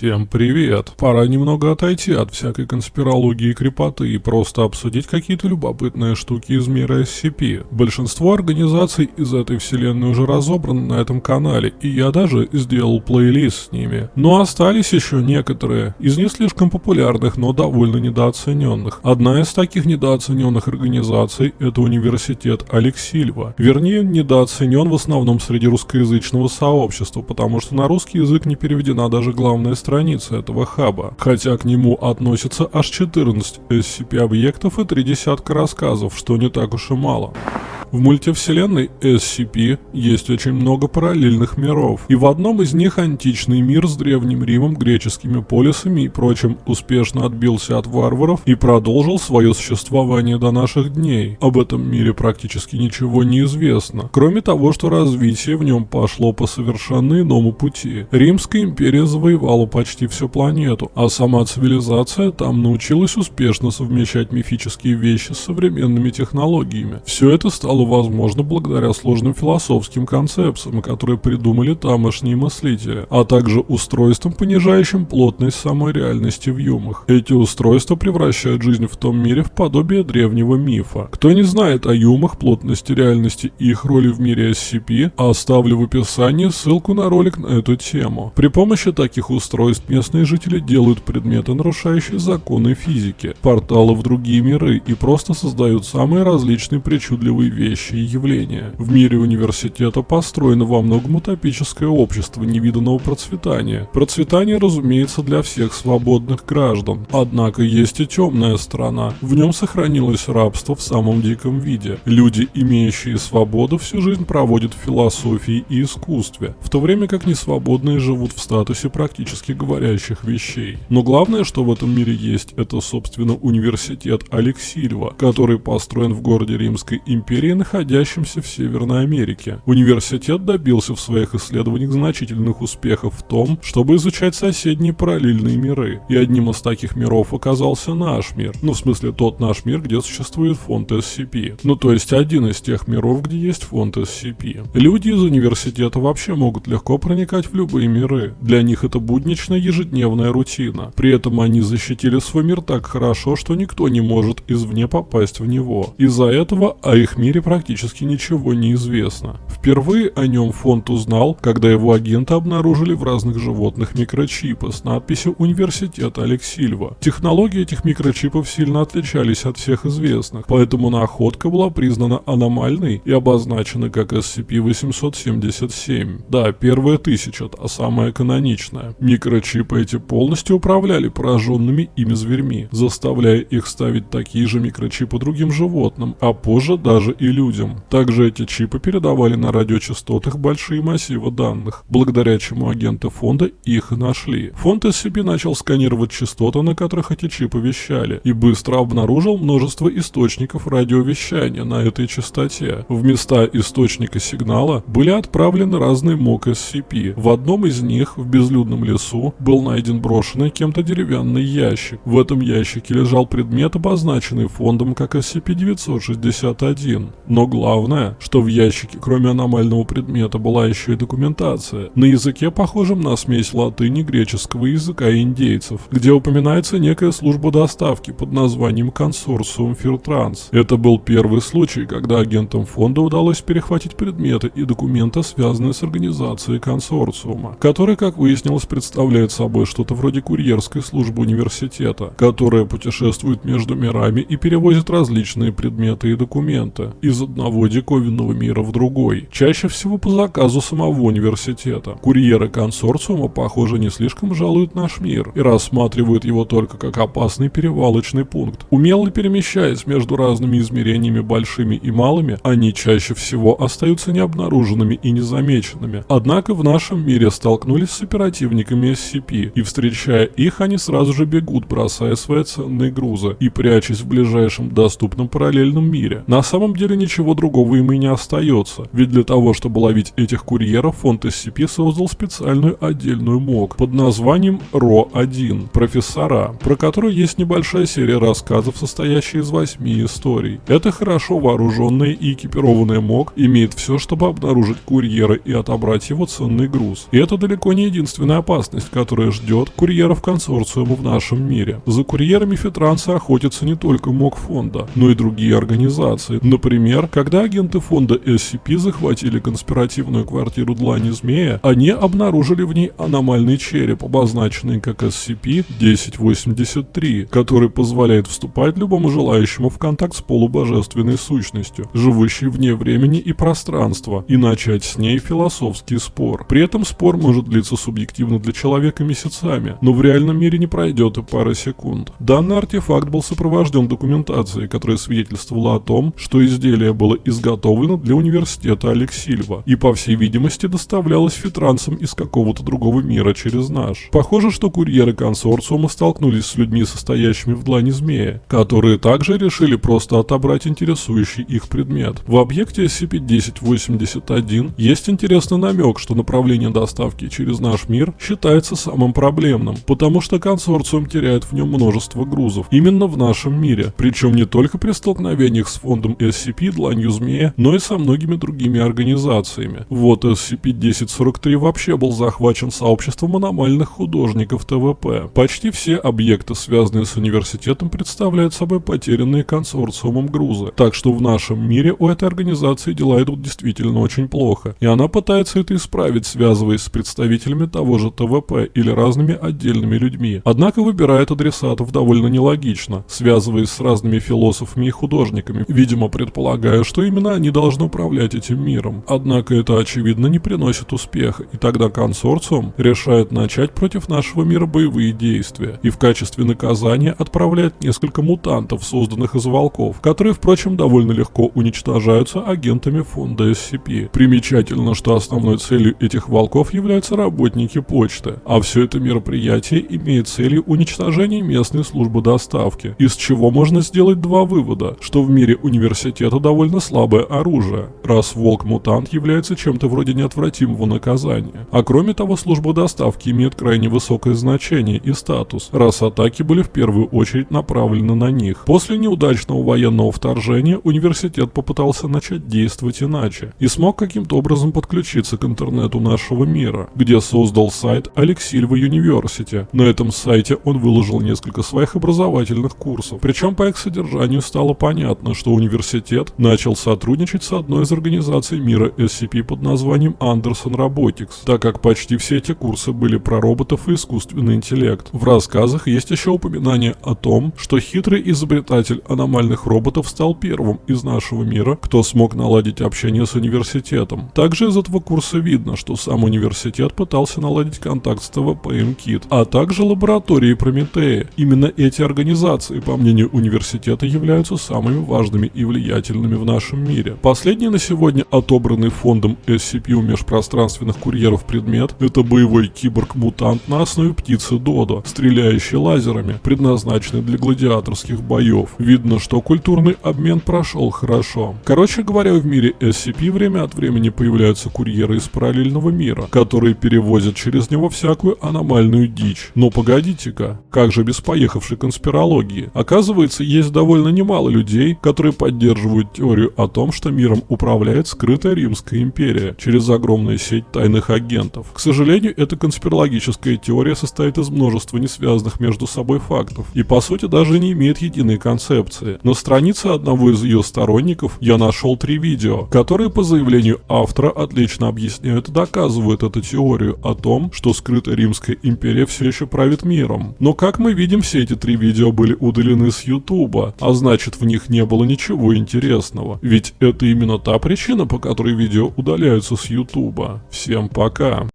Всем привет! Пора немного отойти от всякой конспирологии и крепоты и просто обсудить какие-то любопытные штуки из мира SCP. Большинство организаций из этой вселенной уже разобраны на этом канале, и я даже сделал плейлист с ними. Но остались еще некоторые, из не слишком популярных, но довольно недооцененных. Одна из таких недооцененных организаций – это университет Алексильва. Вернее, недооценен в основном среди русскоязычного сообщества, потому что на русский язык не переведена даже главная страница этого хаба, хотя к нему относятся аж 14 SCP-объектов и три десятка рассказов, что не так уж и мало. В мультивселенной SCP есть очень много параллельных миров, и в одном из них античный мир с Древним Римом, греческими полисами и прочим успешно отбился от варваров и продолжил свое существование до наших дней. Об этом мире практически ничего не известно, кроме того, что развитие в нем пошло по совершенно иному пути. Римская империя завоевала почти всю планету, а сама цивилизация там научилась успешно совмещать мифические вещи с современными технологиями. Все это стало стало возможно благодаря сложным философским концепциям, которые придумали тамошние мыслители, а также устройствам, понижающим плотность самой реальности в юмах. Эти устройства превращают жизнь в том мире в подобие древнего мифа. Кто не знает о юмах, плотности реальности и их роли в мире SCP, оставлю в описании ссылку на ролик на эту тему. При помощи таких устройств местные жители делают предметы, нарушающие законы физики, порталы в другие миры и просто создают самые различные причудливые вещи вещи и явления. В мире университета построено во многом утопическое общество невиданного процветания. Процветание, разумеется, для всех свободных граждан. Однако есть и темная сторона. В нем сохранилось рабство в самом диком виде. Люди, имеющие свободу, всю жизнь проводят в философии и искусстве, в то время как несвободные живут в статусе практически говорящих вещей. Но главное, что в этом мире есть, это, собственно, университет Алексильва, который построен в городе Римской империи находящимся в Северной Америке. Университет добился в своих исследованиях значительных успехов в том, чтобы изучать соседние параллельные миры. И одним из таких миров оказался наш мир. Ну, в смысле, тот наш мир, где существует фонд SCP. Ну, то есть один из тех миров, где есть фонд SCP. Люди из университета вообще могут легко проникать в любые миры. Для них это будничная ежедневная рутина. При этом они защитили свой мир так хорошо, что никто не может извне попасть в него. Из-за этого о их мире практически ничего не известно. Впервые о нем фонд узнал, когда его агенты обнаружили в разных животных микрочипы с надписью «Университет Алексильва». Технологии этих микрочипов сильно отличались от всех известных, поэтому находка была признана аномальной и обозначена как SCP-877. Да, первая тысяча, а самая каноничная. Микрочипы эти полностью управляли пораженными ими зверьми, заставляя их ставить такие же микрочипы другим животным, а позже даже и людям людям. Также эти чипы передавали на радиочастотах большие массивы данных, благодаря чему агенты фонда их нашли. Фонд SCP начал сканировать частоты, на которых эти чипы вещали, и быстро обнаружил множество источников радиовещания на этой частоте. В места источника сигнала были отправлены разные МОК SCP. В одном из них, в безлюдном лесу, был найден брошенный кем-то деревянный ящик. В этом ящике лежал предмет, обозначенный фондом как SCP-961. Но главное, что в ящике, кроме аномального предмета, была еще и документация. На языке, похожем на смесь латыни, греческого языка и индейцев, где упоминается некая служба доставки под названием консорциум Фиртранс. Это был первый случай, когда агентам фонда удалось перехватить предметы и документы, связанные с организацией консорциума, который, как выяснилось, представляет собой что-то вроде курьерской службы университета, которая путешествует между мирами и перевозит различные предметы и документы. Из из одного диковинного мира в другой, чаще всего по заказу самого университета. Курьеры консорциума, похоже, не слишком жалуют наш мир и рассматривают его только как опасный перевалочный пункт. Умело перемещаясь между разными измерениями большими и малыми, они чаще всего остаются необнаруженными и незамеченными. Однако в нашем мире столкнулись с оперативниками SCP, и встречая их, они сразу же бегут, бросая свои ценные грузы и прячась в ближайшем доступном параллельном мире. На самом деле ничего ничего другого им и не остается. Ведь для того, чтобы ловить этих курьеров, фонд SCP создал специальную отдельную МОК под названием РО-1 «Профессора», про которую есть небольшая серия рассказов, состоящая из восьми историй. Это хорошо вооруженная и экипированная МОК имеет все, чтобы обнаружить курьера и отобрать его ценный груз. И это далеко не единственная опасность, которая ждет курьеров консорциума в нашем мире. За курьерами фитранцы охотятся не только МОК фонда, но и другие организации. Например, когда агенты фонда SCP захватили конспиративную квартиру Длани Змея, они обнаружили в ней аномальный череп, обозначенный как SCP-1083, который позволяет вступать любому желающему в контакт с полубожественной сущностью, живущей вне времени и пространства, и начать с ней философский спор. При этом спор может длиться субъективно для человека месяцами, но в реальном мире не пройдет и пары секунд. Данный артефакт был сопровожден документацией, которая свидетельствовала о том, что изделие было изготовлено для университета Алексильва и, по всей видимости, доставлялось фитранцам из какого-то другого мира через наш. Похоже, что курьеры консорциума столкнулись с людьми, состоящими в длани змея, которые также решили просто отобрать интересующий их предмет. В объекте SCP-1081 есть интересный намек, что направление доставки через наш мир считается самым проблемным, потому что консорциум теряет в нем множество грузов, именно в нашем мире, причем не только при столкновениях с фондом SCP Дланью Змея, но и со многими другими организациями. Вот SCP-1043 вообще был захвачен сообществом аномальных художников ТВП. Почти все объекты, связанные с университетом, представляют собой потерянные консорциумом грузы, так что в нашем мире у этой организации дела идут действительно очень плохо, и она пытается это исправить, связываясь с представителями того же ТВП или разными отдельными людьми. Однако выбирает адресатов довольно нелогично, связываясь с разными философами и художниками, видимо предполагая, что именно они должны управлять этим миром. Однако это очевидно не приносит успеха, и тогда консорциум решает начать против нашего мира боевые действия, и в качестве наказания отправляет несколько мутантов, созданных из волков, которые, впрочем, довольно легко уничтожаются агентами фонда SCP. Примечательно, что основной целью этих волков являются работники почты, а все это мероприятие имеет целью уничтожения местной службы доставки, из чего можно сделать два вывода, что в мире университета довольно слабое оружие, раз волк-мутант является чем-то вроде неотвратимого наказания. А кроме того, служба доставки имеет крайне высокое значение и статус, раз атаки были в первую очередь направлены на них. После неудачного военного вторжения университет попытался начать действовать иначе и смог каким-то образом подключиться к интернету нашего мира, где создал сайт Алексильва University. На этом сайте он выложил несколько своих образовательных курсов, причем по их содержанию стало понятно, что университет начал сотрудничать с одной из организаций мира SCP под названием Anderson Robotics, так как почти все эти курсы были про роботов и искусственный интеллект. В рассказах есть еще упоминание о том, что хитрый изобретатель аномальных роботов стал первым из нашего мира, кто смог наладить общение с университетом. Также из этого курса видно, что сам университет пытался наладить контакт с ТВП МКИТ, а также лабораторией Прометея. Именно эти организации, по мнению университета, являются самыми важными и влиятельными в нашем мире. Последний на сегодня отобранный фондом SCP у межпространственных курьеров предмет – это боевой киборг-мутант на основе птицы Додо, стреляющий лазерами, предназначенный для гладиаторских боев. Видно, что культурный обмен прошел хорошо. Короче говоря, в мире SCP время от времени появляются курьеры из параллельного мира, которые перевозят через него всякую аномальную дичь. Но погодите-ка, как же без поехавшей конспирологии? Оказывается, есть довольно немало людей, которые поддерживают теорию о том, что миром управляет скрытая Римская империя через огромную сеть тайных агентов. К сожалению, эта конспирологическая теория состоит из множества несвязанных между собой фактов и по сути даже не имеет единой концепции. На странице одного из ее сторонников я нашел три видео, которые по заявлению автора отлично объясняют и доказывают эту теорию о том, что скрытая Римская империя все еще правит миром. Но как мы видим, все эти три видео были удалены с Ютуба, а значит в них не было ничего интересного. Ведь это именно та причина, по которой видео удаляются с Ютуба. Всем пока.